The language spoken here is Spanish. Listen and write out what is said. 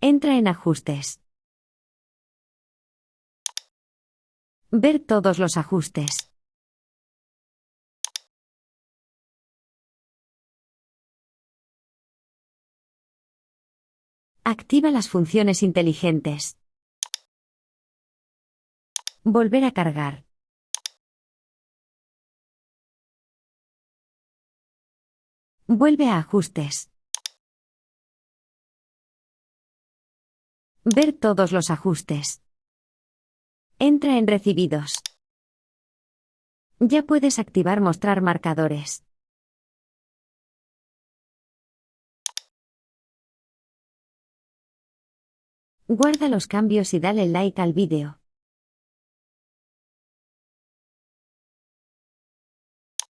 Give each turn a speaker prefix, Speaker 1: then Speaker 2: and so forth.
Speaker 1: Entra en Ajustes. Ver todos los ajustes. Activa las funciones inteligentes. Volver a cargar. Vuelve a ajustes. Ver todos los ajustes. Entra en recibidos. Ya puedes activar mostrar marcadores. Guarda los cambios y dale like al vídeo.